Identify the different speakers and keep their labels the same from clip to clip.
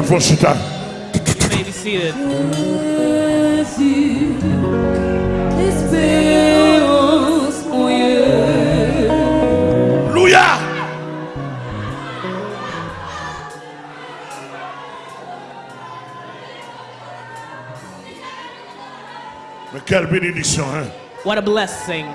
Speaker 1: Dieu.
Speaker 2: Moi, faut chuter.
Speaker 3: You may be seated.
Speaker 1: Jésus, espérance mon Dieu.
Speaker 2: Louia. Mais quelle bénédiction, hein?
Speaker 3: What a blessing.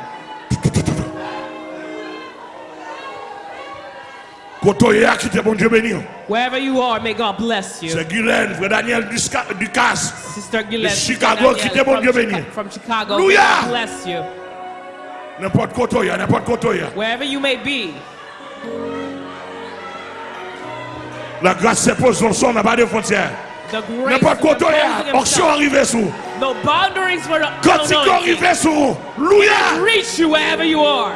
Speaker 3: Wherever you are, may God bless you.
Speaker 2: C'est Guylaine, frère Daniel Duca- Ducasse.
Speaker 3: Sister Gillette,
Speaker 2: Chicago, quittez
Speaker 3: from,
Speaker 2: Dieu béni.
Speaker 3: from Chicago, may. God bless you.
Speaker 2: N'importe Kotoye.
Speaker 3: Wherever you may be,
Speaker 2: La grâce s'impose dans son, n'a pas de frontières. N'importe arrivé sous.
Speaker 3: No boundaries for the
Speaker 2: Quand il arrivé sous. Louia.
Speaker 3: Reach you wherever you are.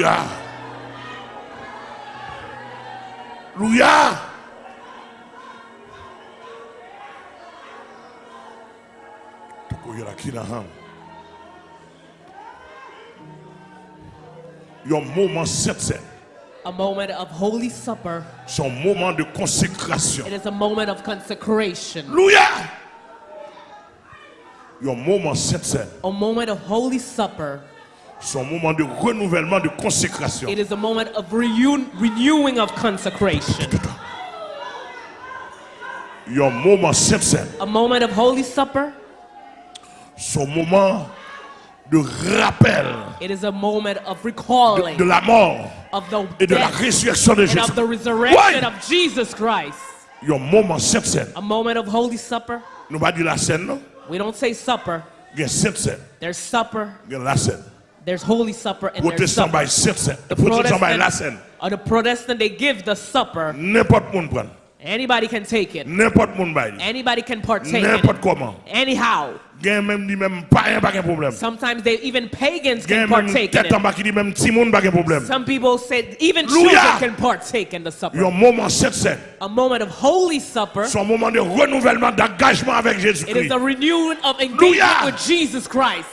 Speaker 2: Louia. Louia. Tukuye la kina ham. Yon moment saint
Speaker 3: A moment of holy supper.
Speaker 2: son moment de consécration.
Speaker 3: It is a moment of consecration.
Speaker 2: Louia. Your moment saint
Speaker 3: A moment of holy supper.
Speaker 2: Son moment de renouvellement de consécration.
Speaker 3: It is a moment of renewing of consecration.
Speaker 2: Yon moment saint
Speaker 3: A moment of holy supper.
Speaker 2: son moment de rappel
Speaker 3: It is a moment of recalling
Speaker 2: de la mort
Speaker 3: of the
Speaker 2: et de la résurrection de
Speaker 3: and
Speaker 2: Jésus.
Speaker 3: of the resurrection
Speaker 2: Ouais.
Speaker 3: of Jesus Christ.
Speaker 2: Yon moment scène.
Speaker 3: A moment of holy supper.
Speaker 2: Nous pas dire la scène non?
Speaker 3: We don't say supper.
Speaker 2: Sainte scène,
Speaker 3: There's supper.
Speaker 2: la scène.
Speaker 3: There's holy supper and there's
Speaker 2: Protestant
Speaker 3: supper.
Speaker 2: by sainte scène.
Speaker 3: The
Speaker 2: Protestant by la
Speaker 3: or the Protestant, they give the supper.
Speaker 2: N'importe monde prend.
Speaker 3: Anybody can take it.
Speaker 2: N'importe monde bail.
Speaker 3: Anybody can partake in
Speaker 2: N'importe comment.
Speaker 3: Anyhow.
Speaker 2: Gen même dit même pas un pas de.
Speaker 3: Sometimes they even pagans can partake in it.
Speaker 2: bas qui dit même petit monde pas de problème.
Speaker 3: Some people say even children can partake in the supper.
Speaker 2: Yon moment.
Speaker 3: A moment of holy supper.
Speaker 2: Son moment de renouvellement d'engagement avec
Speaker 3: It is a renewing of engagement with Jesus Christ.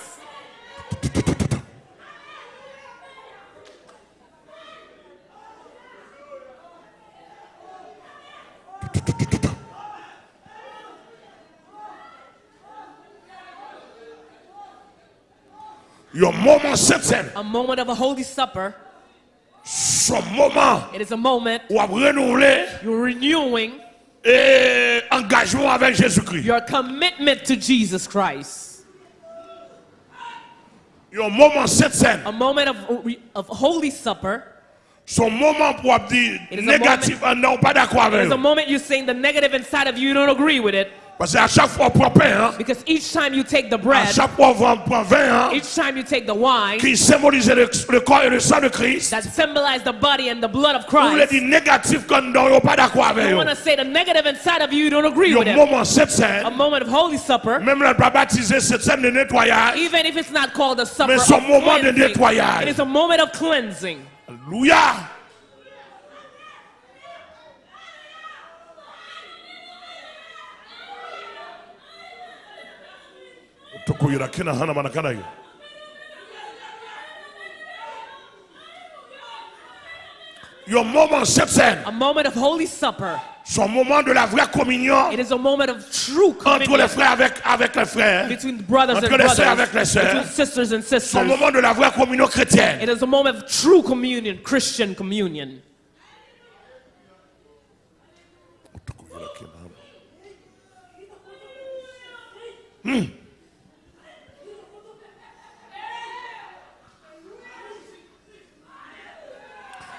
Speaker 2: Yon moment sainte scène.
Speaker 3: A moment of a holy supper.
Speaker 2: Son moment
Speaker 3: It is a moment
Speaker 2: où
Speaker 3: you're renewing
Speaker 2: et engagement avec Jésus-Christ.
Speaker 3: your commitment to Jesus Christ.
Speaker 2: Yon moment sainte scène.
Speaker 3: A moment of, of holy supper.
Speaker 2: Son moment pour dire
Speaker 3: It is a
Speaker 2: négatif, non, pas d'accord avec
Speaker 3: There's a moment you're saying the negative inside of you, you don't agree with it.
Speaker 2: Parce qu'à chaque fois on prend pain, hein,
Speaker 3: Because each time you take the
Speaker 2: à
Speaker 3: bread,
Speaker 2: chaque fois on prend vin, hein,
Speaker 3: each time you take the wine
Speaker 2: qui symbolise le, le corps et le sang de Christ,
Speaker 3: that symbolize the body and the blood of
Speaker 2: on
Speaker 3: Christ,
Speaker 2: dire négatif quand yon pas d'accord avec
Speaker 3: you want to say the negative inside of you, you don't agree with it.
Speaker 2: moment cette
Speaker 3: A moment of holy supper,
Speaker 2: même là pas baptisé cette scène de nettoyage.
Speaker 3: even if it's not called a supper
Speaker 2: Mais son moment de nettoyage.
Speaker 3: it is a moment of cleansing.
Speaker 2: Alléluia. Kina hana yo. Your moment
Speaker 3: A moment of holy supper.
Speaker 2: Son moment de la vraie communion
Speaker 3: It is a moment of true
Speaker 2: entre les
Speaker 3: communion
Speaker 2: frères avec, avec les frères.
Speaker 3: between brothers and
Speaker 2: Entre les sœurs avec les
Speaker 3: brothers,
Speaker 2: sœurs.
Speaker 3: between sisters and
Speaker 2: Son
Speaker 3: sisters.
Speaker 2: moment de la vraie communion chrétienne.
Speaker 3: It is a moment of true communion, Christian communion.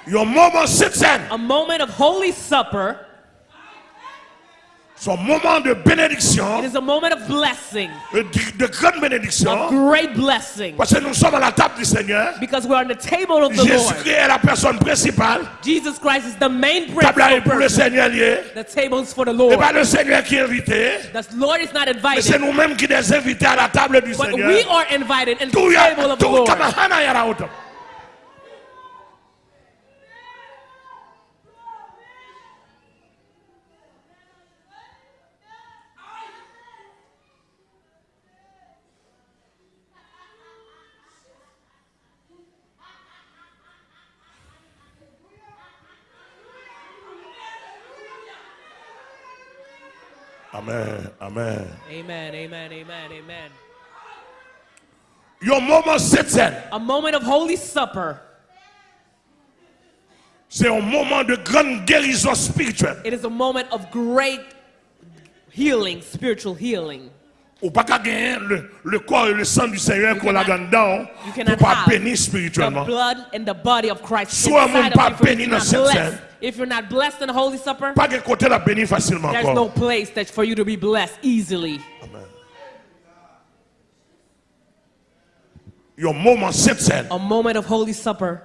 Speaker 2: Yon moment cette scène,
Speaker 3: A moment of Holy Supper.
Speaker 2: son moment de bénédiction,
Speaker 3: It is a moment of blessing,
Speaker 2: de, de grande bénédiction,
Speaker 3: great blessing.
Speaker 2: parce que nous sommes à la table du Seigneur.
Speaker 3: Because we're on the table of the Lord.
Speaker 2: Jésus-Christ est la personne principale.
Speaker 3: Jesus Christ is the main
Speaker 2: Table là est pour le. Seigneur lié.
Speaker 3: The table is for the
Speaker 2: Et
Speaker 3: Lord.
Speaker 2: pas le Seigneur qui est invité.
Speaker 3: The Lord is not
Speaker 2: Mais c'est
Speaker 3: invited,
Speaker 2: nous-mêmes qui sommes invités à la table du
Speaker 3: but
Speaker 2: Seigneur.
Speaker 3: we are invited in the table of the Lord.
Speaker 2: kama hana ya la auto. Amen, amen.
Speaker 3: Amen, amen, amen.
Speaker 2: Yon moment cette scène,
Speaker 3: A moment of Holy Supper.
Speaker 2: c'est un moment de grande guérison spirituelle.
Speaker 3: It is a moment of great healing, spiritual healing.
Speaker 2: Ou pas gagner le, le corps et le sang du Seigneur qu'on a
Speaker 3: cannot-
Speaker 2: dedans
Speaker 3: You
Speaker 2: pour pas
Speaker 3: have
Speaker 2: bénir
Speaker 3: the
Speaker 2: spirituellement.
Speaker 3: blood and the body of Christ
Speaker 2: Soit mon pas béni dans cette scène.
Speaker 3: If you're not blessed in the Holy Supper,
Speaker 2: Pas qu'un côté la bénir facilement
Speaker 3: there's no place that for you to be blessed easily.
Speaker 2: Amen. Yon moment cette scène,
Speaker 3: A moment of Holy Supper.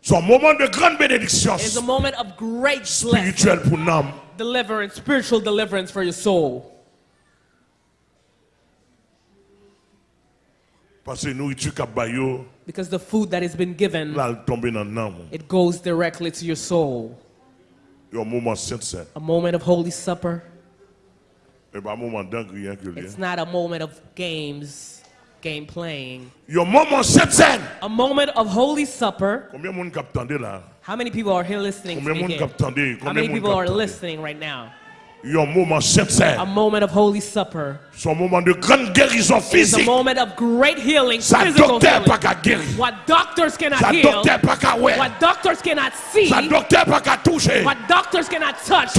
Speaker 2: son moment de grande bénédiction
Speaker 3: is a moment of great
Speaker 2: spirituelle pour l'âme.
Speaker 3: deliverance, spiritual deliverance for your soul.
Speaker 2: Parce que nourriture qu'a bayo,
Speaker 3: Because the food that has been given,
Speaker 2: là, elle tombe dans l'âme.
Speaker 3: it goes directly to your soul.
Speaker 2: Yon moment scène.
Speaker 3: A moment of Holy Supper.
Speaker 2: Et pas un moment d'engrien que lui.
Speaker 3: It's not a moment of games, game playing.
Speaker 2: Yon moment scène.
Speaker 3: A moment of Holy Supper.
Speaker 2: Combien de monde cap tendé là?
Speaker 3: How many people are here listening to me
Speaker 2: monde
Speaker 3: here?
Speaker 2: cap tendé?
Speaker 3: How many people are listening right now?
Speaker 2: Yon moment
Speaker 3: A moment of Holy Supper
Speaker 2: Son moment de grande guérison
Speaker 3: is a moment of great healing,
Speaker 2: Sa
Speaker 3: physical
Speaker 2: docteur pas
Speaker 3: healing.
Speaker 2: qu'à guérir.
Speaker 3: What doctors cannot
Speaker 2: Sa
Speaker 3: heal,
Speaker 2: docteur pas qu'à ouais.
Speaker 3: what doctors cannot see,
Speaker 2: Sa docteur pas qu'à toucher.
Speaker 3: what doctors cannot touch.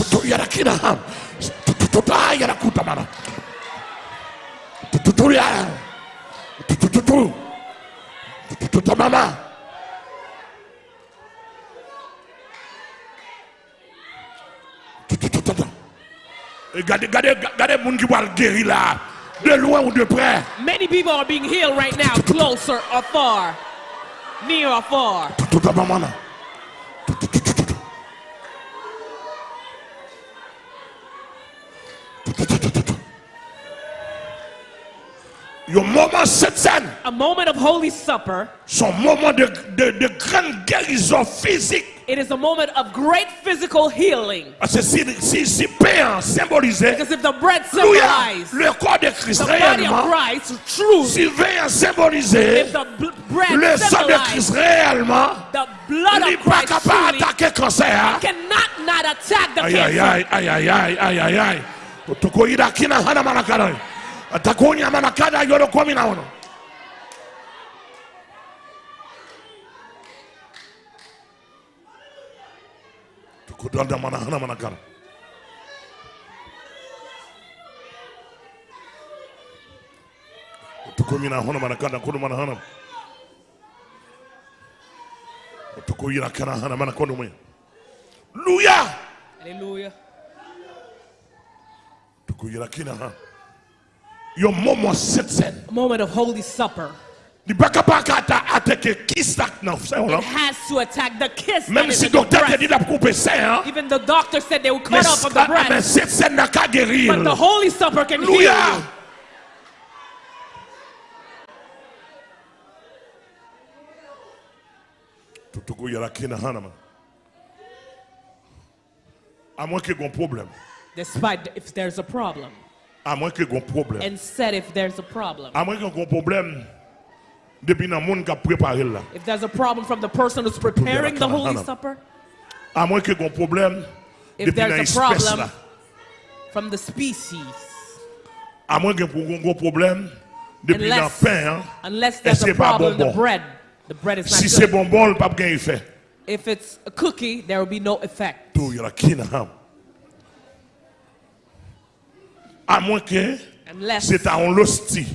Speaker 2: Regardez, regardez, regardez moun qui va guérir là. De loin ou de près.
Speaker 3: Many people are being healed right now, closer or far, near or far.
Speaker 2: Tutu ta mama na. Tutu tutu tutu. Tutu tutu tutu. Yo moment.
Speaker 3: A moment of Holy Supper.
Speaker 2: son moment de, de, de grande guérison physique.
Speaker 3: It is a moment of great physical healing.
Speaker 2: Parce que si, si, si pain symbolisait
Speaker 3: Because if the bread
Speaker 2: Alléluia,
Speaker 3: symbolized
Speaker 2: le corps de Christ
Speaker 3: the body of Christ, truth,
Speaker 2: si vin symbolisait
Speaker 3: if the bread
Speaker 2: le sang de Christ réellement,
Speaker 3: the blood of
Speaker 2: pas
Speaker 3: Christ,
Speaker 2: capable d'attaquer cancer.
Speaker 3: cannot not attack the cancer.
Speaker 2: aïe aïe aïe aïe aïe aïe aïe. Tukoida kina hana. Atakonya manakada yoro kwa mina Tukodanda mana hana manakada. Tukomina hana manakada kono mana hana. Tukoira kana hana manakono me. Hallelujah.
Speaker 3: Hallelujah.
Speaker 2: tukuyira kina ha yo momo cette scène
Speaker 3: moment of Holy Supper.
Speaker 2: Ni baka baka ata ateke kistak na fse
Speaker 3: It has to attack the kiss.
Speaker 2: même si docteur te
Speaker 3: breast.
Speaker 2: dit couper sein hein
Speaker 3: Even the doctor said they would cut off of the
Speaker 2: mais
Speaker 3: breast.
Speaker 2: cette scène n'a qu'à guérir
Speaker 3: But the Holy Supper can heal you.
Speaker 2: tukuyira kina hana à moins qu'il y ait un problème
Speaker 3: Despite if there's a problem.
Speaker 2: à moins qu'il y ait un problème
Speaker 3: And said if there's a problem.
Speaker 2: à moins qu'il y ait un problème depuis dans monde qui a préparé là.
Speaker 3: If there's a problem from the person who's preparing the Holy Supper,
Speaker 2: À moins que un problème
Speaker 3: if
Speaker 2: depuis dans
Speaker 3: there's a problem
Speaker 2: là.
Speaker 3: from the species,
Speaker 2: À moins que un gros problème depuis dans
Speaker 3: unless,
Speaker 2: pain. hein.
Speaker 3: unless there's a problem the bread, the bread is
Speaker 2: Si
Speaker 3: not
Speaker 2: c'est
Speaker 3: good.
Speaker 2: bonbon, le effet.
Speaker 3: If it's a cookie, there will be no effect.
Speaker 2: Tout y a qui. À moins que c'est à un. Si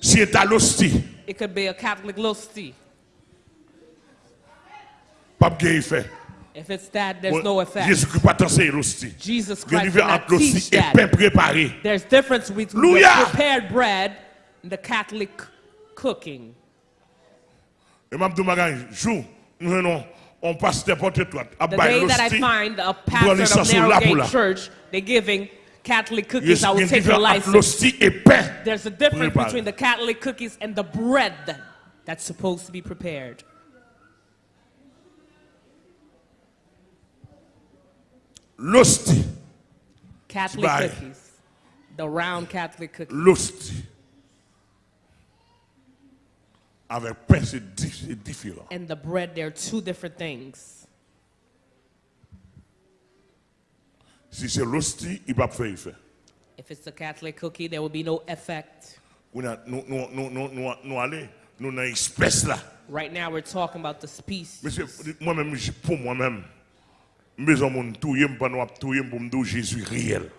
Speaker 2: c'est à l'hostie,
Speaker 3: it could be a Catholic lusty.
Speaker 2: gagne effet.
Speaker 3: If it's that, there's no effect.
Speaker 2: Jésus-Christ pas enseigné l'hostie.
Speaker 3: Jesus
Speaker 2: Il y a une
Speaker 3: Christ did
Speaker 2: différence
Speaker 3: not
Speaker 2: entre
Speaker 3: teach
Speaker 2: et
Speaker 3: that.
Speaker 2: pain préparé.
Speaker 3: There's difference between the prepared bread and the Catholic cooking.
Speaker 2: Et m'a dit, magasin, jour, nous venons, on porte toi
Speaker 3: The day that I find a pastor of
Speaker 2: sous là pour là.
Speaker 3: Narrowgate Church, they're giving Catholic cookies. I will take your license. There's a difference between the Catholic cookies and the bread that's supposed to be prepared.
Speaker 2: L'hostie,
Speaker 3: Catholic cookies. The round Catholic cookies.
Speaker 2: l'hostie. Avec pain, c'est différent.
Speaker 3: And the bread, they're two different things.
Speaker 2: Si c'est l'hostie, il va pas faire effet.
Speaker 3: If it's a Catholic cookie, there will be no effect.
Speaker 2: Nous, nous, nous, nous, nous, nous, allons, nous dans l'espèce là.
Speaker 3: Right now, we're talking about the species.
Speaker 2: Monsieur, moi-même, pour moi-même, de mon touyer, pas nous touyer pour me dire Jésus réel.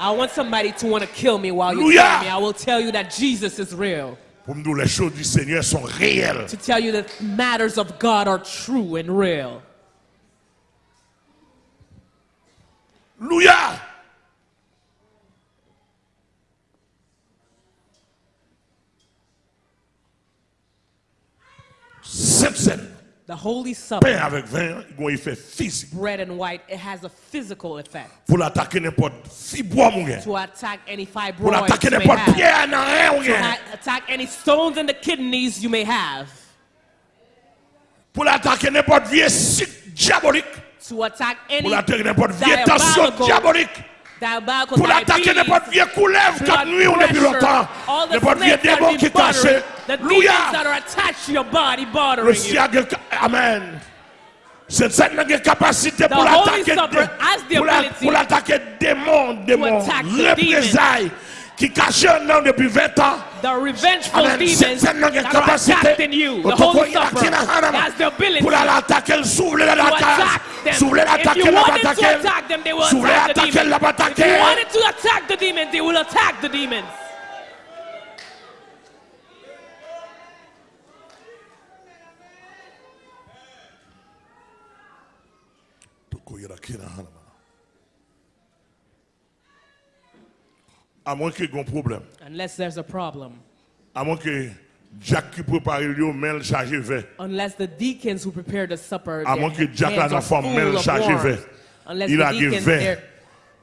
Speaker 3: I want somebody to want to kill me while you tell me. I will tell you that Jesus is real.
Speaker 2: Pour me dire les choses du Seigneur sont réelles.
Speaker 3: To tell you that matters of God are true and real.
Speaker 2: Cette scène,
Speaker 3: The Holy
Speaker 2: pain
Speaker 3: Supper,
Speaker 2: avec vin, il a physique.
Speaker 3: bread and white, it has a physical effect
Speaker 2: Pour l'attaquer n'importe mon gars.
Speaker 3: to attack any
Speaker 2: Pour
Speaker 3: fibroids you may
Speaker 2: n'importe pierre dans rien, mon
Speaker 3: to
Speaker 2: gars.
Speaker 3: ha- attack any stones in the kidneys you may have,
Speaker 2: Pour l'attaquer n'importe vieux cycle diabolique.
Speaker 3: to attack any
Speaker 2: pour attaquer n'importe vieille tension diabolique. Pour
Speaker 3: attaquer
Speaker 2: n'importe vieille couleuvre qui a nuit ou depuis longtemps. N'importe
Speaker 3: vieille
Speaker 2: démon qui caché
Speaker 3: louia.
Speaker 2: le ciel amen. C'est ça qui capacité pour
Speaker 3: attaquer
Speaker 2: pour attaquer
Speaker 3: démon démon
Speaker 2: représailles qui caché un an depuis 20 ans.
Speaker 3: The revengeful demons
Speaker 2: Cette scène a une
Speaker 3: that are
Speaker 2: capacité.
Speaker 3: attacked in you, the Holy
Speaker 2: ila
Speaker 3: Supper has the ability
Speaker 2: Pour l'attaquer, souffler la
Speaker 3: to attack them. If you wanted to attack them, they will attack the demons. If you wanted to attack the demons, they will attack the demons.
Speaker 2: Otoko ila hanama. À moins qu'il y ait un problème.
Speaker 3: Unless there's a problem.
Speaker 2: À moins que Jack qui prépare le mel chargé vert.
Speaker 3: Unless the deacons who prepared the supper,
Speaker 2: À moins que Jack a un femme
Speaker 3: full
Speaker 2: mel chargé vert.
Speaker 3: Unless
Speaker 2: Il
Speaker 3: the
Speaker 2: a du vin.
Speaker 3: they're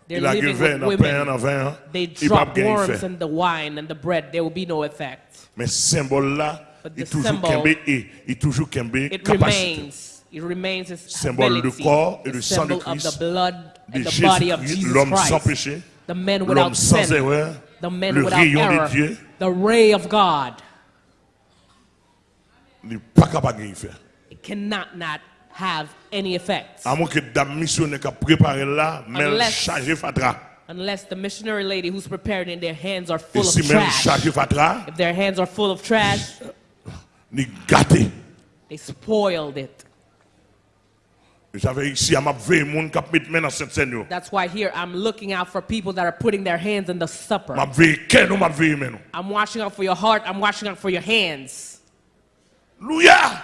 Speaker 2: Il a du vin dans pain, dans vin.
Speaker 3: They drop worms in the wine and the bread. There will be no effect.
Speaker 2: Mais symbole là,
Speaker 3: But
Speaker 2: il toujours
Speaker 3: symbol-
Speaker 2: kembe et il toujours kembe
Speaker 3: It
Speaker 2: capacité.
Speaker 3: remains. It remains its
Speaker 2: Symbole du corps et du sang de
Speaker 3: symbol of the
Speaker 2: Christ,
Speaker 3: blood
Speaker 2: De
Speaker 3: and the body of
Speaker 2: Jésus-Christ,
Speaker 3: Jesus
Speaker 2: l'homme sans péché,
Speaker 3: The
Speaker 2: l'homme
Speaker 3: without sin. The
Speaker 2: le
Speaker 3: without error.
Speaker 2: Dieu,
Speaker 3: The ray of God.
Speaker 2: il n'est pas faire.
Speaker 3: It cannot not have any effect.
Speaker 2: À moins que dame missionnaire qui a préparé là, mais
Speaker 3: Unless- Unless the missionary lady who's prepared and their hands are full of trash. If their hands are full of trash, they spoiled it.
Speaker 2: J'avais ici à m'a veille monde qui a mis main dans cette scène. yo.
Speaker 3: That's why here I'm looking out for people that are putting their hands in the supper.
Speaker 2: M'a veille quel ou m'a veille maintenant.
Speaker 3: I'm watching out for your heart. I'm watching out for your hands.
Speaker 2: Alléluia.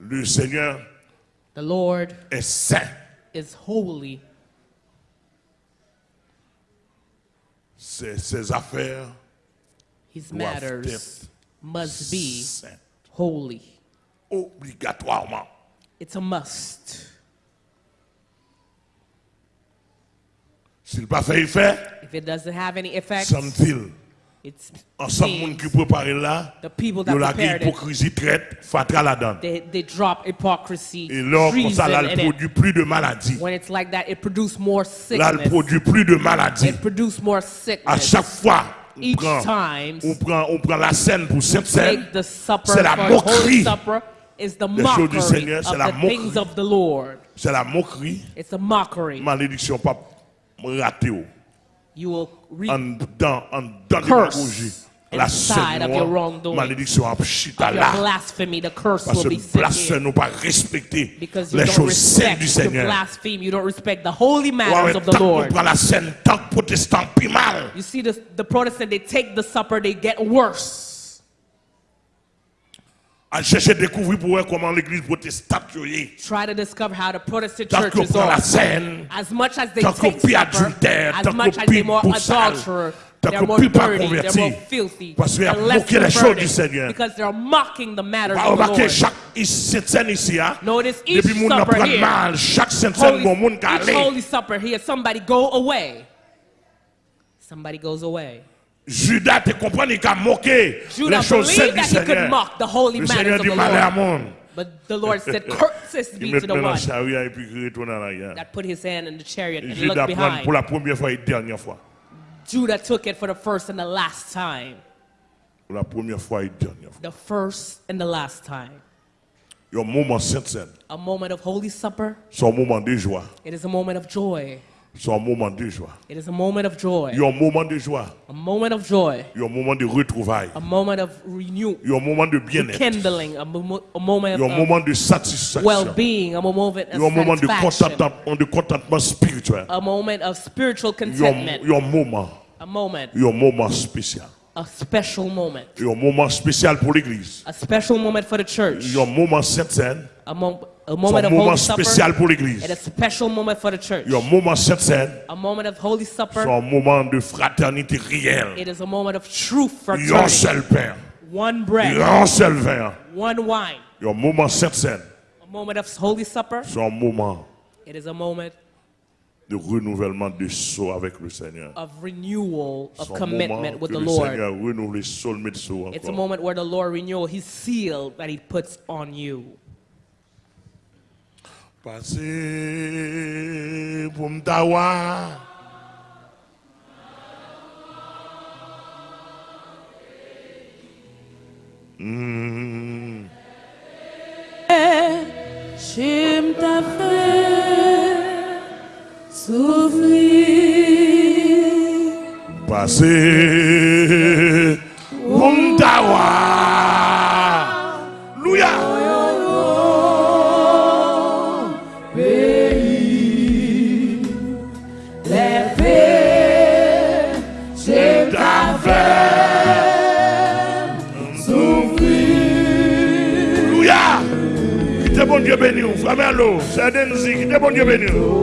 Speaker 2: Le Seigneur
Speaker 3: The Lord
Speaker 2: est saint.
Speaker 3: is holy.
Speaker 2: Ses, ses affaires
Speaker 3: His matters
Speaker 2: être
Speaker 3: must be
Speaker 2: saintes.
Speaker 3: holy.
Speaker 2: Obligatoirement.
Speaker 3: It's a must.
Speaker 2: S'il pas fait effet,
Speaker 3: If it doesn't have any effect,
Speaker 2: semble-t-il,
Speaker 3: It's
Speaker 2: Ensemble, moun là,
Speaker 3: the people
Speaker 2: yo
Speaker 3: that
Speaker 2: la
Speaker 3: it,
Speaker 2: hypocrisie traite, fatra la
Speaker 3: they, they drop hypocrisy,
Speaker 2: Et là, comme ça, là, elle
Speaker 3: it.
Speaker 2: produit plus de maladies.
Speaker 3: When it's like that, it produces more
Speaker 2: Là, elle
Speaker 3: sickness.
Speaker 2: produit plus de maladies.
Speaker 3: It produces more
Speaker 2: À
Speaker 3: sickness.
Speaker 2: chaque fois,
Speaker 3: Each
Speaker 2: prend,
Speaker 3: time,
Speaker 2: on prend, on prend la scène pour cette scène.
Speaker 3: take the supper
Speaker 2: C'est la moquerie.
Speaker 3: Is the
Speaker 2: choses du
Speaker 3: mockery
Speaker 2: Seigneur, c'est
Speaker 3: of
Speaker 2: la moquerie.
Speaker 3: of the Lord.
Speaker 2: C'est la moquerie.
Speaker 3: It's a mockery.
Speaker 2: Malédiction, pas raté. oh.
Speaker 3: You will
Speaker 2: En dedans, en démagogie. La
Speaker 3: inside of your wrongdoing.
Speaker 2: malédiction
Speaker 3: of your
Speaker 2: là.
Speaker 3: blasphemy. The curse
Speaker 2: Parce
Speaker 3: will be set
Speaker 2: nous pas respecter
Speaker 3: Because you
Speaker 2: les
Speaker 3: don't
Speaker 2: choses saintes
Speaker 3: respect,
Speaker 2: du
Speaker 3: you
Speaker 2: Seigneur.
Speaker 3: blaspheme, you don't respect the holy matters of the Lord.
Speaker 2: prend la scène, tant que protestant, plus mal.
Speaker 3: You see, the, the Protestant, they take the supper, they get worse.
Speaker 2: À chercher découvrir pour voir comment l'église protestante est.
Speaker 3: Try to discover how the Protestant
Speaker 2: Tant
Speaker 3: church is
Speaker 2: prend la
Speaker 3: on.
Speaker 2: scène,
Speaker 3: As much as they take supper,
Speaker 2: adultère,
Speaker 3: as much as they're more
Speaker 2: boussale, tant
Speaker 3: they're more dirty, they're more filthy,
Speaker 2: qu'il
Speaker 3: they're less
Speaker 2: moqué les choses du
Speaker 3: converted, because they're mocking the matters of the Lord.
Speaker 2: chaque cette scène ici, hein,
Speaker 3: Notice each
Speaker 2: depuis moun nan
Speaker 3: supper here,
Speaker 2: mal, chaque scène scène,
Speaker 3: Holy,
Speaker 2: bon moun ka
Speaker 3: each holy supper here, somebody go away. Somebody goes away.
Speaker 2: Judas te comprend, il a moqué les choses saintes du
Speaker 3: that he could
Speaker 2: Seigneur.
Speaker 3: mock the holy
Speaker 2: Le
Speaker 3: matters
Speaker 2: Seigneur
Speaker 3: of
Speaker 2: dit
Speaker 3: the
Speaker 2: malheur à
Speaker 3: Lord.
Speaker 2: monde.
Speaker 3: But the Lord said, Curses be to the one
Speaker 2: chariot et puis il retourne en arrière.
Speaker 3: that put his hand in the chariot and looked behind.
Speaker 2: pour la première fois et dernière fois.
Speaker 3: Judah took it for the first and the last time.
Speaker 2: La première fois et dernière fois.
Speaker 3: The first and the last time.
Speaker 2: Il y a un moment sainte-saine.
Speaker 3: A moment of holy supper.
Speaker 2: C'est un moment de joie.
Speaker 3: It is a moment of joy.
Speaker 2: C'est un moment de joie.
Speaker 3: It is a moment of joy.
Speaker 2: Il y a un moment de joie.
Speaker 3: A moment of joy.
Speaker 2: Il y a un moment de retrouvailles.
Speaker 3: A moment of renew,
Speaker 2: Il y a un moment de bien-être.
Speaker 3: kindling. A, mo- a moment
Speaker 2: Il y a un
Speaker 3: of
Speaker 2: moment de satisfaction.
Speaker 3: well-being. A moment
Speaker 2: Il y a un
Speaker 3: of
Speaker 2: moment de
Speaker 3: satisfaction.
Speaker 2: contentement, spirituel.
Speaker 3: A moment of spiritual
Speaker 2: Il y a un-
Speaker 3: contentment.
Speaker 2: il y a un moment.
Speaker 3: A moment.
Speaker 2: Il y a un moment spécial.
Speaker 3: A special moment.
Speaker 2: Il y a un moment spécial pour l'église.
Speaker 3: A special moment for the church.
Speaker 2: Il y a un moment sainte-saine.
Speaker 3: A, mo- a moment of
Speaker 2: moment
Speaker 3: holy supper.
Speaker 2: spécial pour l'église.
Speaker 3: And a special moment for the church.
Speaker 2: Il y a un moment sainte-saine.
Speaker 3: A moment of holy
Speaker 2: C'est
Speaker 3: supper.
Speaker 2: un moment de fraternité réelle.
Speaker 3: It is a moment of true
Speaker 2: Il y a un seul pain.
Speaker 3: One
Speaker 2: Il y
Speaker 3: bread,
Speaker 2: un seul vin.
Speaker 3: one wine.
Speaker 2: Il y a un moment sainte-saine.
Speaker 3: A moment of holy supper.
Speaker 2: C'est un moment
Speaker 3: It is a moment
Speaker 2: de renouvellement de saut avec le Seigneur.
Speaker 3: of renewal, of
Speaker 2: C'est
Speaker 3: commitment with the Lord.
Speaker 2: Seigneur renouvelle soulmate saut
Speaker 3: It's a moment where the Lord renew His seal that He puts on you.
Speaker 2: Pour m'tawa. Mm.
Speaker 1: J'aime ta fait souffrir.
Speaker 2: Passez Denzi. Qui te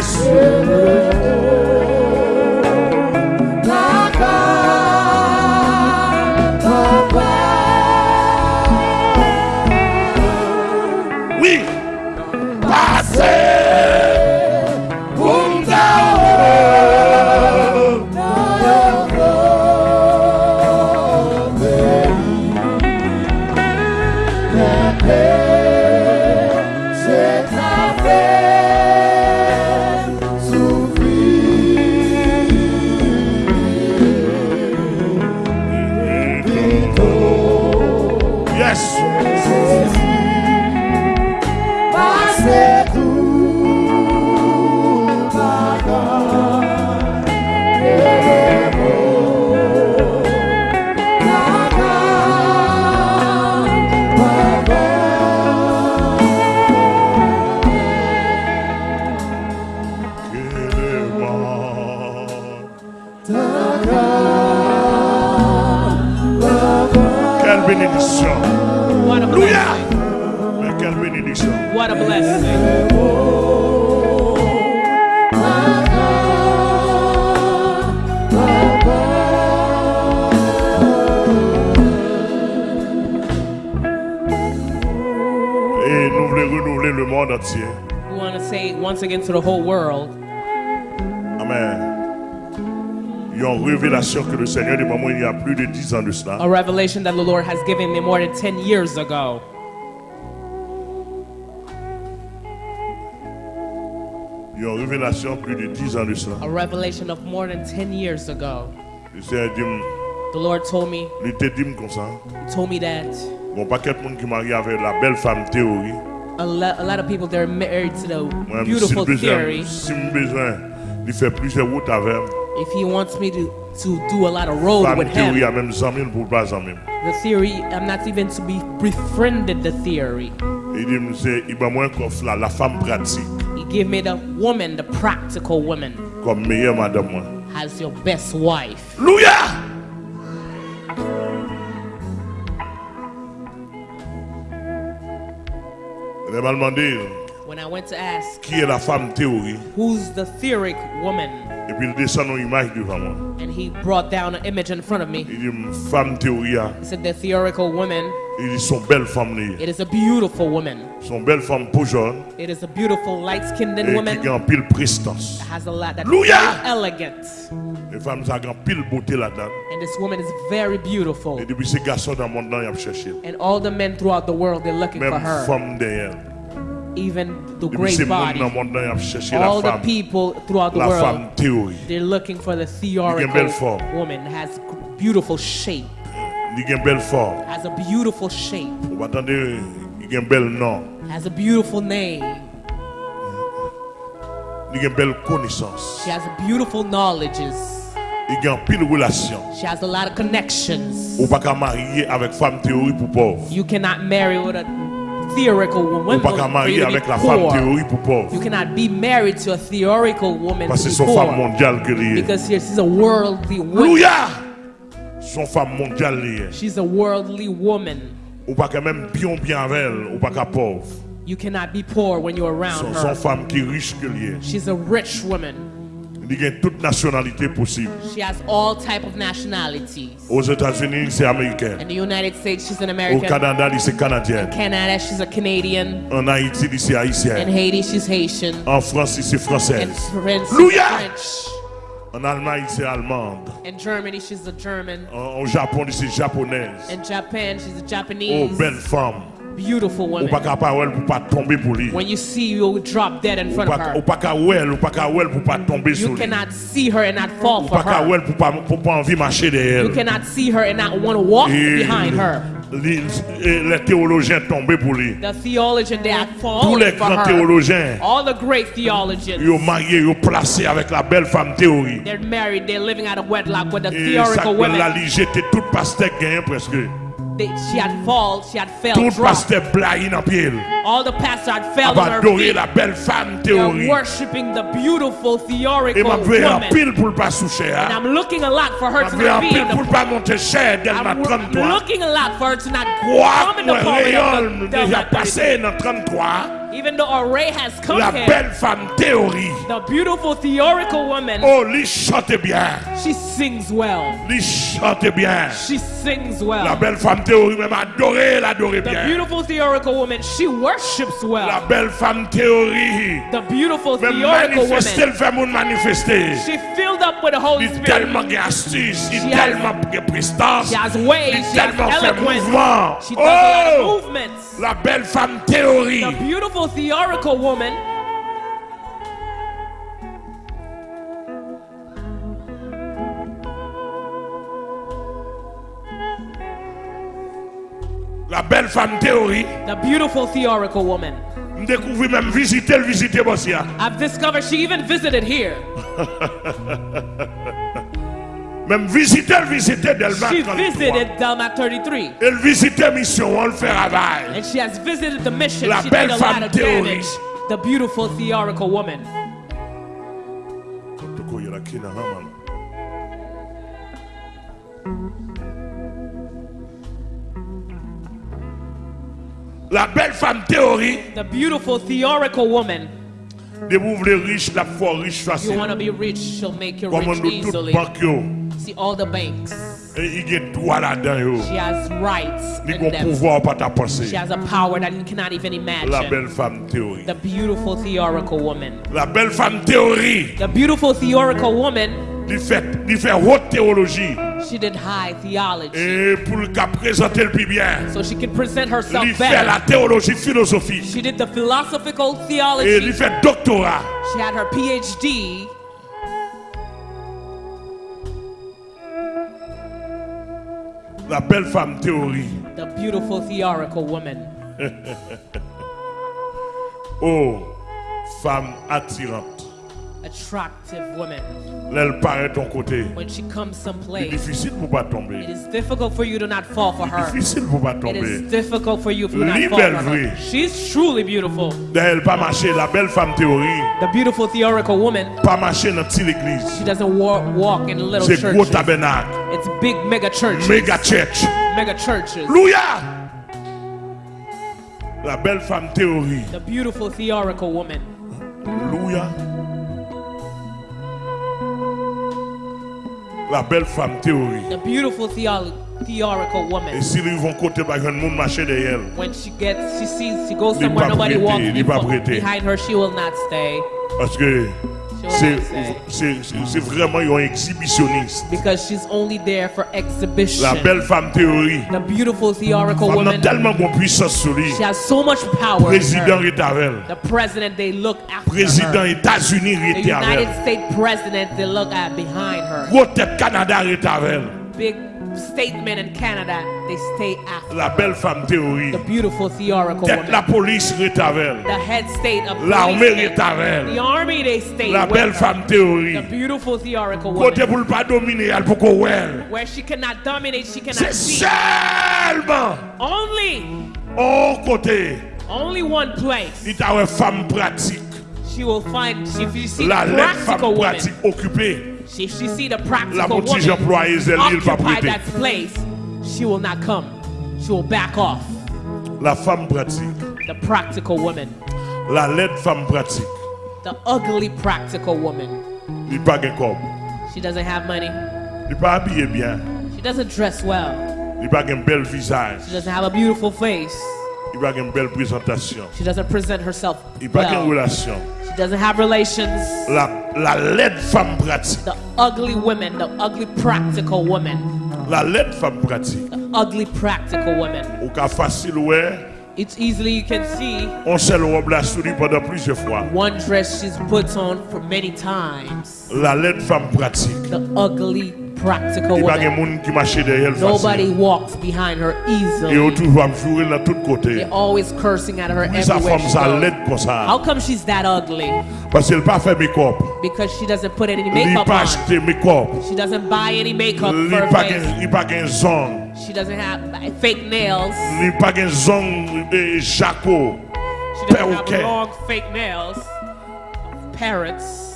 Speaker 2: Yes. Bénédiction.
Speaker 3: What a
Speaker 2: Alléluia.
Speaker 3: blessing.
Speaker 2: Mais quelle bénédiction.
Speaker 3: What a blessing.
Speaker 2: Et nous voulons renouveler le monde entier.
Speaker 3: We want to say once again to the whole world
Speaker 2: une révélation que le Seigneur de maman il y a plus de 10 ans de cela.
Speaker 3: a revelation that the Lord has given me more than 10 years ago.
Speaker 2: Il y a une révélation plus de 10 ans de cela.
Speaker 3: A revelation of more than 10 years ago.
Speaker 2: Le Seigneur dit,
Speaker 3: The Lord told me,
Speaker 2: il te dit comme ça.
Speaker 3: He told me that
Speaker 2: Bon, pas de monde qui marie avec la belle femme théorie.
Speaker 3: a, lo- a lot of people they're married to the
Speaker 2: Moi, si
Speaker 3: beautiful
Speaker 2: besoin,
Speaker 3: theory.
Speaker 2: si besoin, il fait plusieurs routes avec.
Speaker 3: If he wants me to, to do a lot of road
Speaker 2: Femme
Speaker 3: with
Speaker 2: théorie
Speaker 3: him,
Speaker 2: a même 100 000 pour pas 100 000.
Speaker 3: the theory, I'm not even to be befriended the theory.
Speaker 2: Il dit, c'est, il va moins qu'offre la, la femme pratique
Speaker 3: He gave me the woman, the practical woman,
Speaker 2: comme meilleure madame.
Speaker 3: as your best wife.
Speaker 2: Elle m'a demandé
Speaker 3: When I went to ask,
Speaker 2: qui est la femme théorie.
Speaker 3: who's the theoric woman?
Speaker 2: Et puis il descend une image devant moi.
Speaker 3: And he brought down an image in front of me.
Speaker 2: Il dit, femme théorie, ah.
Speaker 3: He said, the theoretical woman,
Speaker 2: il dit, son belle femme.
Speaker 3: it is a beautiful woman.
Speaker 2: Son belle femme peau jaune.
Speaker 3: It is a beautiful light-skinned
Speaker 2: Et qui
Speaker 3: woman.
Speaker 2: a en pile prestance.
Speaker 3: Has a lot
Speaker 2: Hallelujah!
Speaker 3: very elegant.
Speaker 2: Les femmes, ça a en pile beauté là-dedans.
Speaker 3: And this woman is very beautiful.
Speaker 2: Et depuis ces garçons dans le monde, là, ils cherché.
Speaker 3: And all the men throughout the world, they're looking for
Speaker 2: Même
Speaker 3: her.
Speaker 2: femme derrière.
Speaker 3: Even the great body.
Speaker 2: dans le monde, là, ils ont cherché la
Speaker 3: All the people throughout the world, they're looking for the theoretical woman. Has beautiful shape.
Speaker 2: Il a une belle forme.
Speaker 3: Has a beautiful shape.
Speaker 2: Vous attendez, il a un.
Speaker 3: Has a beautiful name.
Speaker 2: Il a une belle connaissance.
Speaker 3: She has beautiful knowledges.
Speaker 2: Il a une pile relation.
Speaker 3: She has a lot of connections.
Speaker 2: Ou pas qu'à marier avec femme théorie pour pauvre.
Speaker 3: You cannot marry with a theoretical woman. you
Speaker 2: avec la femme
Speaker 3: poor.
Speaker 2: théorie pour pauvre.
Speaker 3: You cannot be married to a theoretical woman
Speaker 2: Parce que son femme mondiale.
Speaker 3: Because she's a worldly woman.
Speaker 2: Son femme mondiale.
Speaker 3: She's a worldly woman.
Speaker 2: Ou pas même bien bien avec elle. Ou pas pauvre.
Speaker 3: You cannot be poor when you're around
Speaker 2: son
Speaker 3: her.
Speaker 2: femme qui riche.
Speaker 3: She's a rich woman.
Speaker 2: Il a toute nationalité possible.
Speaker 3: She has all type of nationalities.
Speaker 2: Aux États-Unis, c'est américain.
Speaker 3: In the United States, she's an
Speaker 2: Au
Speaker 3: American.
Speaker 2: Canada, c'est canadien.
Speaker 3: Canada, she's a Canadian.
Speaker 2: En Haïti, c'est
Speaker 3: In
Speaker 2: haïtien.
Speaker 3: Haiti, she's Haitian.
Speaker 2: En France, c'est
Speaker 3: In
Speaker 2: française.
Speaker 3: France, she's
Speaker 2: Alléluia!
Speaker 3: French.
Speaker 2: En Allemagne, c'est allemande.
Speaker 3: In Germany, she's a German.
Speaker 2: En, au Japon, c'est japonaise.
Speaker 3: In Japan, she's a
Speaker 2: Oh,
Speaker 3: Japanese.
Speaker 2: belle femme.
Speaker 3: beautiful woman.
Speaker 2: Ou pa
Speaker 3: ka
Speaker 2: pa wèl pou pa tombe pou li.
Speaker 3: When you see you drop dead in front of
Speaker 2: her. Ou pa ka wèl, ou pa ka wèl pou pa tombe sou
Speaker 3: li.
Speaker 2: You
Speaker 3: cannot see her and not fall for
Speaker 2: her. Ou
Speaker 3: pa
Speaker 2: ka wèl pou pa pou pa anvi marcher derrière elle.
Speaker 3: You cannot see her and not want to walk behind her.
Speaker 2: Les théologiens tombés pour lui.
Speaker 3: The theologian they had fallen
Speaker 2: Tous les grands théologiens.
Speaker 3: All the great theologians.
Speaker 2: Ils ont marié, ils ont placé avec la belle femme théorie.
Speaker 3: They're married, they're living out of wedlock with the theoretical
Speaker 2: women. Et
Speaker 3: ça,
Speaker 2: la ligée, tout pasteur gagné presque.
Speaker 3: They, she had fall, she had fell,
Speaker 2: Tout
Speaker 3: dropped.
Speaker 2: pasteur dans pied.
Speaker 3: All the pastors had fell on her feet.
Speaker 2: la belle femme
Speaker 3: They're
Speaker 2: théorie.
Speaker 3: worshiping the beautiful
Speaker 2: Et
Speaker 3: theorical
Speaker 2: m'a vu
Speaker 3: woman.
Speaker 2: pile pour pas soucher.
Speaker 3: And I'm looking a lot for her to not be in
Speaker 2: pour
Speaker 3: the
Speaker 2: pas monter cher m'a
Speaker 3: I'm looking a lot for her to not come in the
Speaker 2: moi
Speaker 3: pulpit
Speaker 2: rayon
Speaker 3: of the
Speaker 2: déjà passé dans 33.
Speaker 3: 33. Even though Array has come
Speaker 2: La
Speaker 3: here,
Speaker 2: belle femme théorie.
Speaker 3: the beautiful theoretical woman,
Speaker 2: Oh, lui chante bien.
Speaker 3: she sings well.
Speaker 2: Lui chante bien.
Speaker 3: She sings well.
Speaker 2: La belle femme théorie même adorée, elle adorait
Speaker 3: The beautiful theoretical woman, she worships well.
Speaker 2: La belle femme théorie.
Speaker 3: The beautiful
Speaker 2: Même
Speaker 3: theorical woman,
Speaker 2: le fait monde manifester.
Speaker 3: she filled up with the Holy Spirit.
Speaker 2: tellement d'astuces, il
Speaker 3: She
Speaker 2: tellement prestance.
Speaker 3: She has ways, she has eloquence.
Speaker 2: mouvement.
Speaker 3: She does a lot
Speaker 2: Oh!
Speaker 3: of movements.
Speaker 2: La belle femme théorie.
Speaker 3: The beautiful theorical woman,
Speaker 2: La belle femme théorie.
Speaker 3: the beautiful theorical woman.
Speaker 2: Découvre même visiter visiter
Speaker 3: I've discovered she even visited here.
Speaker 2: Même visiter visiter Delmas
Speaker 3: She
Speaker 2: 33.
Speaker 3: visited Delmas 33.
Speaker 2: Elle visiter mission, on le fait travail.
Speaker 3: And she has visited the mission.
Speaker 2: La
Speaker 3: she
Speaker 2: belle femme
Speaker 3: lot of
Speaker 2: théorie.
Speaker 3: damage. The beautiful theorical woman.
Speaker 2: La belle femme théorie,
Speaker 3: The beautiful theorical woman.
Speaker 2: de vous voulez riche, la foi riche
Speaker 3: You want to be rich, she'll make you
Speaker 2: Comme
Speaker 3: rich easily. See all the banks.
Speaker 2: Et il y a droit là-dedans yo.
Speaker 3: She has rights in them.
Speaker 2: pouvoir pas ta pensée.
Speaker 3: She has a power that you cannot even
Speaker 2: La
Speaker 3: imagine.
Speaker 2: belle femme théorie.
Speaker 3: The beautiful theoretical woman.
Speaker 2: La belle femme théorie,
Speaker 3: The beautiful theoretical woman,
Speaker 2: il fait haute théologie.
Speaker 3: she did high theology.
Speaker 2: Et pour le présenter le plus bien,
Speaker 3: So she could present herself
Speaker 2: il fait la
Speaker 3: better.
Speaker 2: théologie philosophique.
Speaker 3: She did the philosophical
Speaker 2: Et
Speaker 3: theology.
Speaker 2: doctorat.
Speaker 3: She had her PhD.
Speaker 2: La belle femme théorie.
Speaker 3: The beautiful theorical woman.
Speaker 2: Oh, femme attirante.
Speaker 3: Attractive woman.
Speaker 2: Elle paraît ton côté.
Speaker 3: When she comes
Speaker 2: C'est
Speaker 3: someplace,
Speaker 2: difficile pour pas tomber.
Speaker 3: is difficult for you to not fall for her.
Speaker 2: Difficile pour pas tomber.
Speaker 3: is difficult for you to not fall for her. She's truly beautiful.
Speaker 2: Elle pas marcher, la belle femme théorie,
Speaker 3: The beautiful theoretical woman.
Speaker 2: pas marcher dans petite église.
Speaker 3: She doesn't walk, walk in little
Speaker 2: C'est gros
Speaker 3: churches.
Speaker 2: tabernacle,
Speaker 3: It's big mega churches.
Speaker 2: méga church.
Speaker 3: Mega churches.
Speaker 2: Louia! La belle femme théorie.
Speaker 3: The beautiful theoretical woman.
Speaker 2: Louia. La belle femme théorie.
Speaker 3: The beautiful theo- theorical
Speaker 2: Et
Speaker 3: woman.
Speaker 2: s'ils vont côté, bah, un monde marcher derrière elle.
Speaker 3: When she gets, she sees, she goes somewhere nobody walks before, behind her. She will not stay
Speaker 2: Parce que c'est vraiment un exhibitionniste.
Speaker 3: because she's only there for exhibition.
Speaker 2: La belle femme théorie.
Speaker 3: The beautiful
Speaker 2: Femme n'a
Speaker 3: woman.
Speaker 2: tellement de puissance sur lui.
Speaker 3: She has so much power.
Speaker 2: Président est avec elle.
Speaker 3: The president, they look after
Speaker 2: Président. États-Unis
Speaker 3: The
Speaker 2: était avec
Speaker 3: United
Speaker 2: elle.
Speaker 3: States president, they look at behind her.
Speaker 2: Gros tête Canada est avec elle.
Speaker 3: Big statement in Canada, they stay after.
Speaker 2: La belle femme théorie.
Speaker 3: The beautiful theoretical
Speaker 2: Tête
Speaker 3: woman.
Speaker 2: la police est avec.
Speaker 3: The head state of
Speaker 2: L'armée est avec
Speaker 3: The army, they stay
Speaker 2: La belle femme théorie.
Speaker 3: The beautiful theorical
Speaker 2: Côté
Speaker 3: woman.
Speaker 2: pour pas dominer, elle pour elle.
Speaker 3: Where she cannot dominate, she cannot
Speaker 2: C'est seulement
Speaker 3: Only,
Speaker 2: au côté.
Speaker 3: only one place.
Speaker 2: T'a une femme pratique.
Speaker 3: She will find, if you see
Speaker 2: La femme
Speaker 3: practical woman,
Speaker 2: pratique occupée.
Speaker 3: If she see the practical woman
Speaker 2: employé, elle il va
Speaker 3: occupy
Speaker 2: prêter.
Speaker 3: that place, she will not come. She will back off.
Speaker 2: La femme pratique.
Speaker 3: The practical woman.
Speaker 2: La femme pratique.
Speaker 3: The ugly practical woman.
Speaker 2: Il pas gain corps.
Speaker 3: She doesn't have money.
Speaker 2: Il pas bien.
Speaker 3: She doesn't dress well.
Speaker 2: Il pas un bel visage.
Speaker 3: She doesn't have a beautiful face.
Speaker 2: Il pas une belle présentation.
Speaker 3: She doesn't present herself
Speaker 2: Il pas une
Speaker 3: well.
Speaker 2: relation.
Speaker 3: She doesn't have relations.
Speaker 2: La, la lettre femme pratique.
Speaker 3: The ugly woman, the ugly practical woman,
Speaker 2: La lettre femme pratique.
Speaker 3: the ugly practical woman.
Speaker 2: Au cas facile, ouais.
Speaker 3: It's easily you can see
Speaker 2: On seule robe la souris pendant plusieurs fois.
Speaker 3: one dress she's put on for many times.
Speaker 2: La lettre femme pratique.
Speaker 3: The ugly practical
Speaker 2: Il
Speaker 3: woman.
Speaker 2: monde qui marche derrière elle
Speaker 3: Nobody
Speaker 2: facile.
Speaker 3: walks behind her easily.
Speaker 2: toujours à jouer dans tous côtés.
Speaker 3: They're always cursing at her everywhere she goes.
Speaker 2: l'aide comme ça.
Speaker 3: How come she's that ugly?
Speaker 2: Parce qu'elle pas fait make-up.
Speaker 3: Because she doesn't put any makeup on. She doesn't buy any makeup for her face.
Speaker 2: gain- il pas gain zone.
Speaker 3: She doesn't have uh, fake nails.
Speaker 2: Li pa gen zong e.
Speaker 3: She doesn't have long fake nails. Parrots.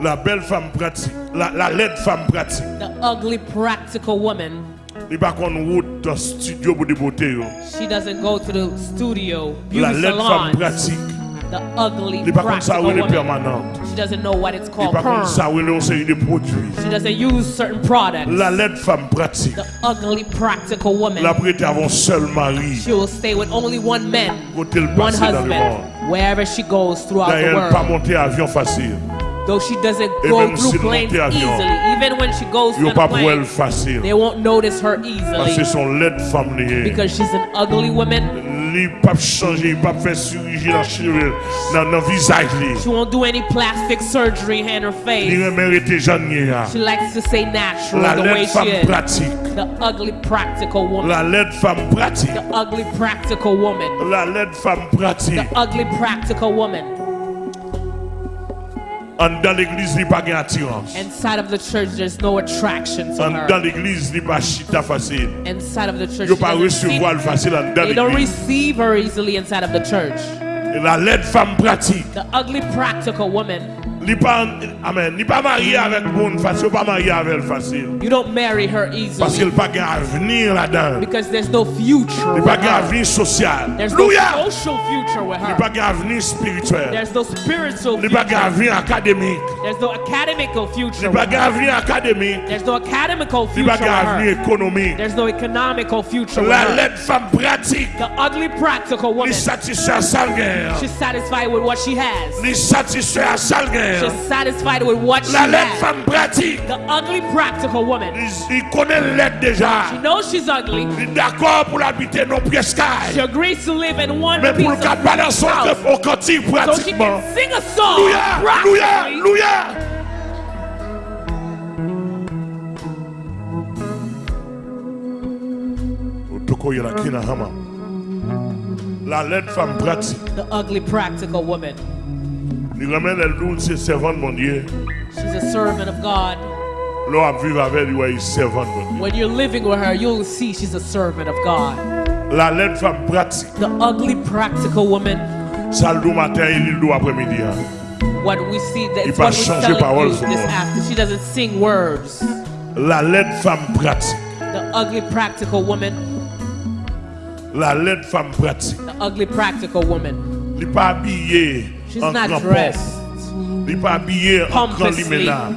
Speaker 2: La belle femme pratique. La, la laide femme pratique.
Speaker 3: The ugly practical woman.
Speaker 2: Li pa kon wout dans studio yo.
Speaker 3: She doesn't go to the studio, beauty
Speaker 2: La laide femme pratique.
Speaker 3: The ugly
Speaker 2: Li pa kon sa permanente.
Speaker 3: She doesn't know what it's
Speaker 2: Li
Speaker 3: called.
Speaker 2: pa kon sa
Speaker 3: Perm.
Speaker 2: wè le conseil de produits.
Speaker 3: She doesn't use certain products.
Speaker 2: La laide femme pratique.
Speaker 3: The ugly practical woman.
Speaker 2: La prête avon seul mari.
Speaker 3: She will stay with only one man, one husband, wherever she goes throughout the
Speaker 2: D'ailleurs,
Speaker 3: world.
Speaker 2: monte avion facile.
Speaker 3: Though she doesn't
Speaker 2: Et
Speaker 3: go through
Speaker 2: s'il
Speaker 3: planes easily, even when she goes
Speaker 2: Yo
Speaker 3: on
Speaker 2: pa
Speaker 3: a
Speaker 2: pou el
Speaker 3: plane,
Speaker 2: facile.
Speaker 3: they won't notice her easily
Speaker 2: son laide femme liye.
Speaker 3: because she's an ugly woman.
Speaker 2: Li pa chanje, li pa fè chirurgie nan cheveux, nan, nan visaj li.
Speaker 3: She won't do any plastic surgery in her face.
Speaker 2: remérite jan nye ya.
Speaker 3: She likes to say natural
Speaker 2: La
Speaker 3: the way she is.
Speaker 2: pratique.
Speaker 3: The ugly practical woman.
Speaker 2: La laide femme pratique.
Speaker 3: The ugly practical woman.
Speaker 2: La femme pratique.
Speaker 3: The ugly practical woman.
Speaker 2: An dan l'église li pa gen.
Speaker 3: Inside of the church, there's no attraction to
Speaker 2: An
Speaker 3: her.
Speaker 2: dan l'église li pa chita facile.
Speaker 3: Inside of the church,
Speaker 2: Yo
Speaker 3: she
Speaker 2: pa
Speaker 3: doesn't see-
Speaker 2: recevoir l facile an dan
Speaker 3: they don't receive her easily inside of the church.
Speaker 2: La laide femme pratique.
Speaker 3: The ugly practical woman.
Speaker 2: Li pa, amen, li pa marié avec moun facile, pa marié avec elle facile.
Speaker 3: You don't marry her
Speaker 2: Parce
Speaker 3: easily
Speaker 2: qu'elle pa gen avenir là-dedans.
Speaker 3: because there's no future.
Speaker 2: Li pa gen avenir social.
Speaker 3: There's no
Speaker 2: Louya!
Speaker 3: social future with
Speaker 2: Li
Speaker 3: her.
Speaker 2: pa gen avenir spirituel.
Speaker 3: There's no spiritual
Speaker 2: Li pa gen
Speaker 3: future.
Speaker 2: avenir akademik.
Speaker 3: There's no academical future
Speaker 2: Li pa gen avenir akademik.
Speaker 3: There's no academical
Speaker 2: Li
Speaker 3: future
Speaker 2: pa
Speaker 3: with
Speaker 2: gen avenir
Speaker 3: her.
Speaker 2: ekonomik.
Speaker 3: There's no economical future with
Speaker 2: La laide femme pratique.
Speaker 3: The ugly practical
Speaker 2: Li
Speaker 3: woman.
Speaker 2: à sal gen.
Speaker 3: She's satisfied with what she has.
Speaker 2: Li sal gen.
Speaker 3: She's satisfied with what she
Speaker 2: La laide
Speaker 3: has.
Speaker 2: femme pratique.
Speaker 3: The ugly practical woman.
Speaker 2: Li, li connaît l'aide déjà.
Speaker 3: She knows she's ugly.
Speaker 2: Li d'accord pour l'habiter non
Speaker 3: She agrees to live in one
Speaker 2: Mais
Speaker 3: piece
Speaker 2: pour
Speaker 3: of
Speaker 2: le cas balancer
Speaker 3: house
Speaker 2: au cantique
Speaker 3: so she
Speaker 2: pratiquement.
Speaker 3: can sing a song practically.
Speaker 2: louya. Kina hama. La laide femme pratique.
Speaker 3: The ugly practical woman.
Speaker 2: Elle doux c'est servante mon Dieu.
Speaker 3: She's a servant of God.
Speaker 2: L'on vivre avec lui, servante mon Dieu.
Speaker 3: When you're living with her, you'll see she's a servant of God.
Speaker 2: La laide femme pratique.
Speaker 3: The ugly practical woman.
Speaker 2: Ça le matin et le après-midi.
Speaker 3: What we see that
Speaker 2: Il
Speaker 3: it's
Speaker 2: va
Speaker 3: what we're telling
Speaker 2: parole
Speaker 3: you this after. She doesn't sing words.
Speaker 2: La laide femme pratique.
Speaker 3: The ugly practical woman.
Speaker 2: La laide femme pratique.
Speaker 3: The ugly practical woman.
Speaker 2: Li pas habillé
Speaker 3: She's
Speaker 2: en grand
Speaker 3: dressed
Speaker 2: pompe. Li pas habillé en grand liména.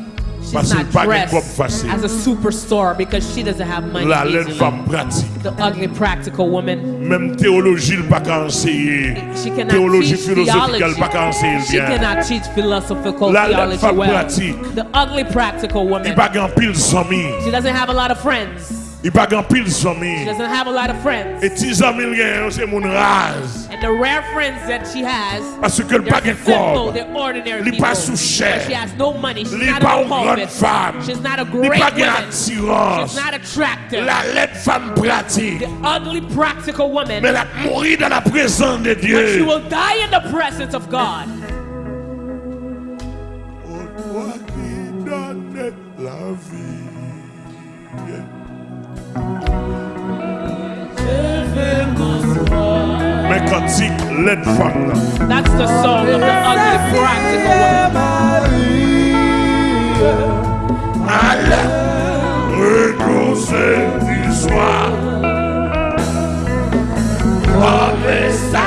Speaker 2: Parce
Speaker 3: She's not
Speaker 2: pas de
Speaker 3: dressed
Speaker 2: facile.
Speaker 3: as a superstar because she doesn't have money.
Speaker 2: La laide femme pratique.
Speaker 3: The ugly practical woman.
Speaker 2: Même théologie, pas qu'à enseigner.
Speaker 3: She cannot
Speaker 2: Théologie
Speaker 3: teach
Speaker 2: philosophique,
Speaker 3: theology.
Speaker 2: pas qu'à enseigner
Speaker 3: She
Speaker 2: bien.
Speaker 3: cannot teach philosophical
Speaker 2: La laide
Speaker 3: theology
Speaker 2: femme
Speaker 3: well.
Speaker 2: pratique.
Speaker 3: The ugly practical
Speaker 2: Il
Speaker 3: woman.
Speaker 2: pas qu'en pile zami.
Speaker 3: She doesn't have a lot of friends.
Speaker 2: Il pas qu'en pile
Speaker 3: She doesn't have a lot of friends.
Speaker 2: Et tes amis, rien, c'est mon rase.
Speaker 3: And the rare friends that she has,
Speaker 2: Parce que le pas de
Speaker 3: simple,
Speaker 2: corps.
Speaker 3: they're ordinary
Speaker 2: Li
Speaker 3: people.
Speaker 2: pas sous chair.
Speaker 3: She has no money. She's
Speaker 2: Li
Speaker 3: not
Speaker 2: pas
Speaker 3: a
Speaker 2: une grande femme.
Speaker 3: She's not a
Speaker 2: Li
Speaker 3: great
Speaker 2: pas de
Speaker 3: woman.
Speaker 2: attirance.
Speaker 3: She's not attractive.
Speaker 2: La laide femme pratique.
Speaker 3: The ugly practical woman.
Speaker 2: Mais elle a dans la présence de
Speaker 3: But she will die in the presence of God.
Speaker 2: Oh, toi qui donnes la vie. Mais cantique, laide.
Speaker 3: That's the song of the ugly practical woman.
Speaker 2: Allez, redousez du soir. Comme ça,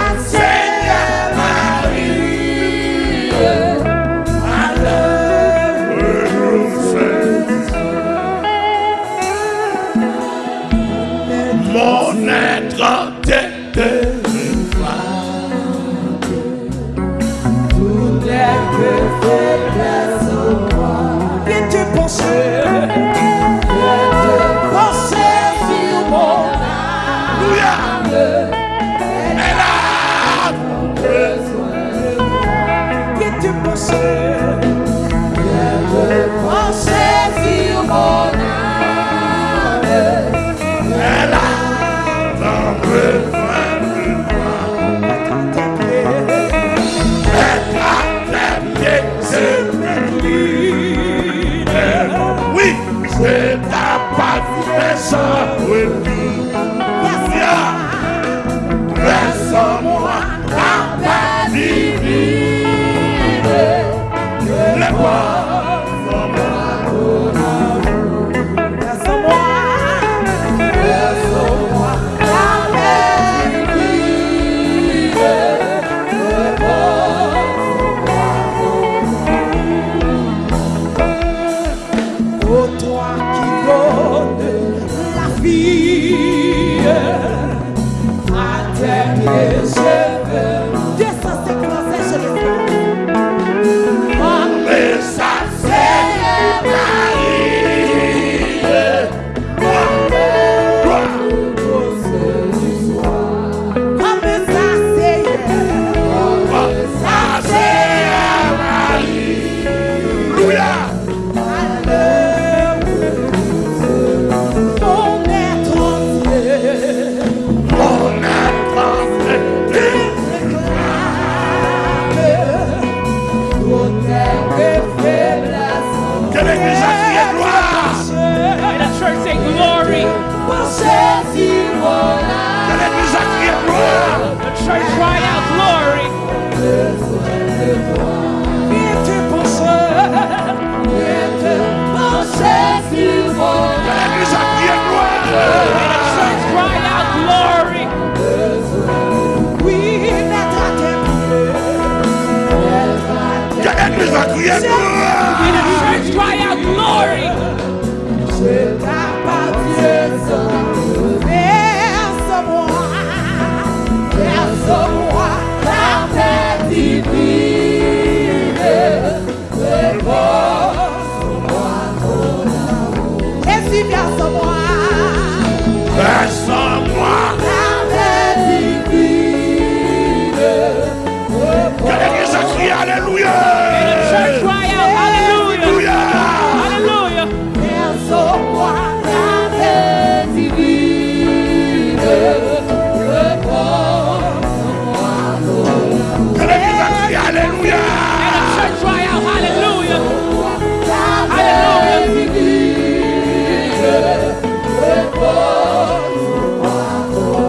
Speaker 2: Que